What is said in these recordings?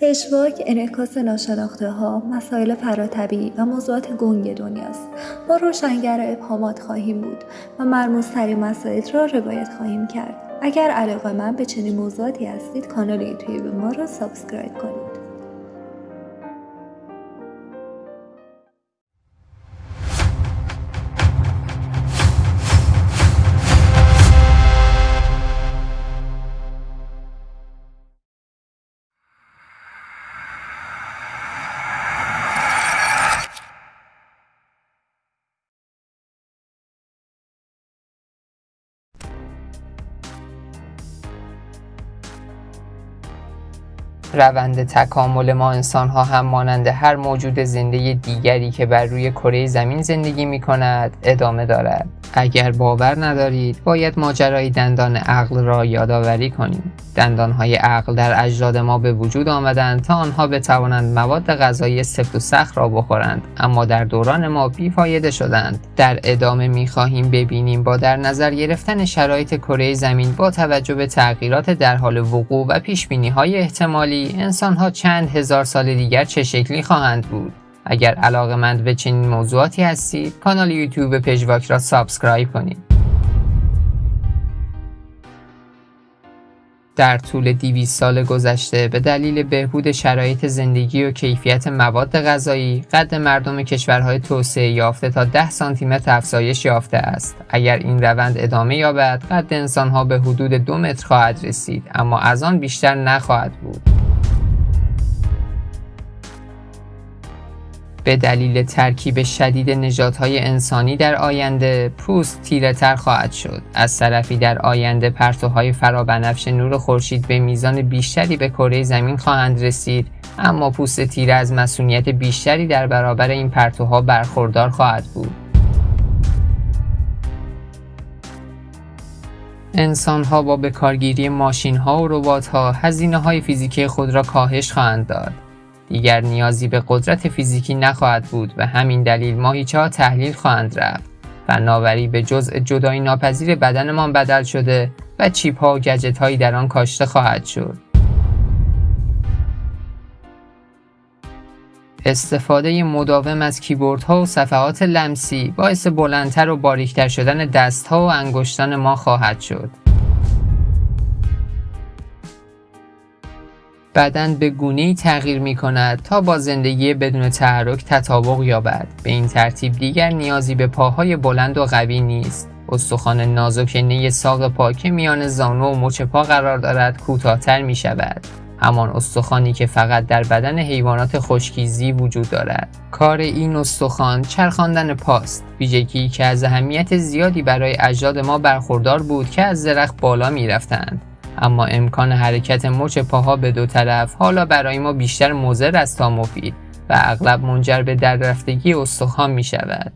پژواک انعکاس ناشناخته ها، مسائل فراطبیعی و موضوعات گنگ دنیاست. ما روشنگر ابهامات خواهیم بود و مرموزترین مسائل را روایت خواهیم کرد. اگر علاقه‌مند به چنین موضوعاتی هستید کانال یوتیوب ما را subscribe کنید. روند تکامل ما انسان ها هم مانند هر موجود زنده دیگری که بر روی کره زمین زندگی می کند ادامه دارد. اگر باور ندارید باید ماجرای دندان عقل را یادآوری کنیم. دندانهای عقل در اجداد ما به وجود آمدند تا آنها بتوانند مواد غذایی سفت و سخت را بخورند اما در دوران ما بیفایده شدند در ادامه می خواهیم ببینیم با در نظر گرفتن شرایط کره زمین با توجه به تغییرات در حال وقوع و پیش های احتمالی انسان ها چند هزار سال دیگر چه شکلی خواهند بود؟ اگر علاقه به چنین موضوعاتی هستید کانال یوتیوب پژواک را subscribe کنید. در طول 200 سال گذشته به دلیل بهبود شرایط زندگی و کیفیت مواد غذایی قد مردم کشورهای توسعه یافته تا 10 سانتیمتر افزایش یافته است. اگر این روند ادامه یابد قد انسانها به حدود دو متر خواهد رسید اما از آن بیشتر نخواهد بود. به دلیل ترکیب شدید نژادهای انسانی در آینده پوست تیره تر خواهد شد. از طرفی در آینده پرتوهای فرابنفش نور خورشید به میزان بیشتری به کره زمین خواهند رسید اما پوست تیره از مسئولیت بیشتری در برابر این پرتوها برخوردار خواهد بود. انسان ها با بکارگیری ماشین ها و ربات ها هزینه های فیزیکی خود را کاهش خواهند داد. دیگر نیازی به قدرت فیزیکی نخواهد بود و همین دلیل ماهیچه ها تحلیل خواهند رفت. فناوری به جزء جدایی ناپذیر بدنمان بدل شده و چیپ ها و گجت هایی در آن کاشته خواهد شد. استفاده مداوم از کیبورد ها و صفحات لمسی باعث بلندتر و باریکتر شدن دست ها و انگشتان ما خواهد شد. بدن به گونه تغییر می کند تا با زندگی بدون تحرک تطابق یابد. به این ترتیب دیگر نیازی به پاهای بلند و قوی نیست. استخوان نازک نی ساق پا که میان زانو و مچ پا قرار دارد کوتاهتر می شود همان استخوانی که فقط در بدن حیوانات خشکیزی وجود دارد. کار این استخوان چرخاندن پاست ویژگی که از اهمیت زیادی برای اجداد ما برخوردار بود که از درخت بالا می رفتند. اما امکان حرکت مچ پاها به دو طرف حالا برای ما بیشتر مضر است تا مفید و اغلب منجر به دررفتگی استخوان می شود.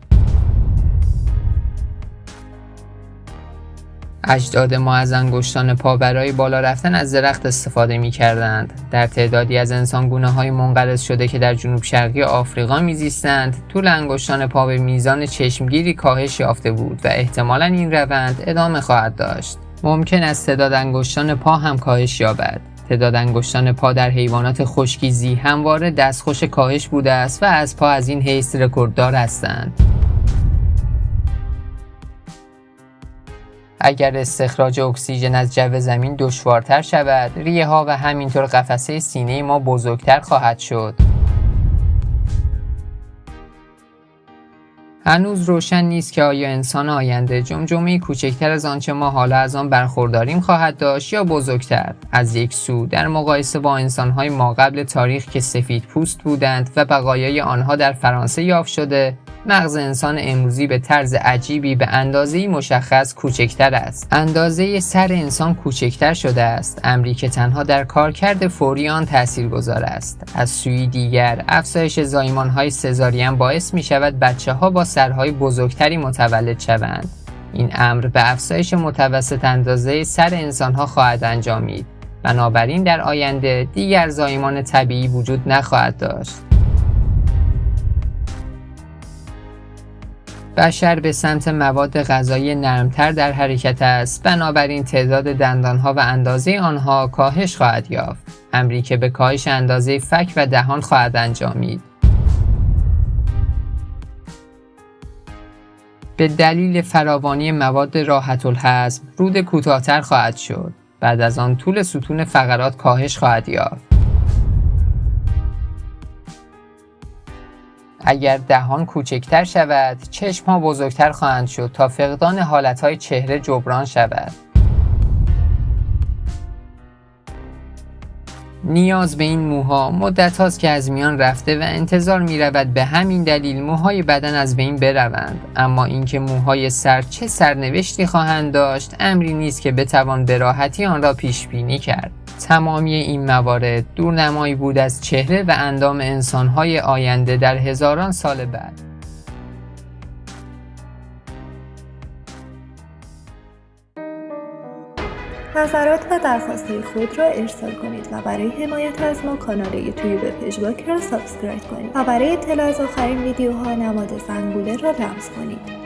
اجداد ما از انگشتان پا برای بالا رفتن از درخت استفاده می کردند. در تعدادی از انسانگونه های منقرض شده که در جنوب شرقی آفریقا میزیستند طول انگشتان پا به میزان چشمگیری کاهش یافته بود و احتمالا این روند ادامه خواهد داشت. ممکن است تعداد انگشتان پا هم کاهش یابد. تعداد انگشتان پا در حیوانات خشکیزی همواره دستخوش کاهش بوده است و از پا از این حیث رکورددار هستند. اگر استخراج اکسیژن از جو زمین دشوارتر شود ریه ها و همینطور قفسه سینه ما بزرگتر خواهد شد. هنوز روشن نیست که آیا انسان آینده جمجمه کوچکتر از آنچه ما حالا از آن برخورداریم خواهد داشت یا بزرگتر؟ از یک سو در مقایسه با انسانهای ما قبل تاریخ که سفید پوست بودند و بقایای آنها در فرانسه یافت شده مغز انسان امروزی به طرز عجیبی به اندازه مشخص کوچکتر است. اندازه سر انسان کوچکتر شده است. امری که تنها در کارکرد فوری آن گذار است. از سوی دیگر افزایش زایمان های سزارین باعث می شود بچه ها با سرهای بزرگتری متولد شوند. این امر به افزایش متوسط اندازه سر انسان ها خواهد انجامید. بنابراین در آینده دیگر زایمان طبیعی وجود نخواهد داشت. بشر به سمت مواد غذایی نرمتر در حرکت است. بنابراین تعداد دندانها و اندازه آنها کاهش خواهد یافت. امری که به کاهش اندازه فک و دهان خواهد انجامید. به دلیل فراوانی مواد راحت الهضم رود کوتاهتر خواهد شد. بعد از آن طول ستون فقرات کاهش خواهد یافت. اگر دهان کوچکتر شود چشم ها بزرگتر خواهند شد تا فقدان حالت چهره جبران شود. نیاز به این موها مدت هاست که از میان رفته و انتظار می رود به همین دلیل موهای بدن از بین بروند. اما اینکه موهای سر چه سرنوشتی خواهند داشت امری نیست که بتوان به راحتی آن را پیش بینی کرد. تمامی این موارد دورنمایی بود از چهره و اندام انسانهای آینده در هزاران سال بعد. نظرات و درخواست خود را ارسال کنید و برای حمایت از ما کانال یوتیوب پژواک را subscribe کنید و برای اطلاع از آخرین ویدیوها نماد زنگوله را لمس کنید.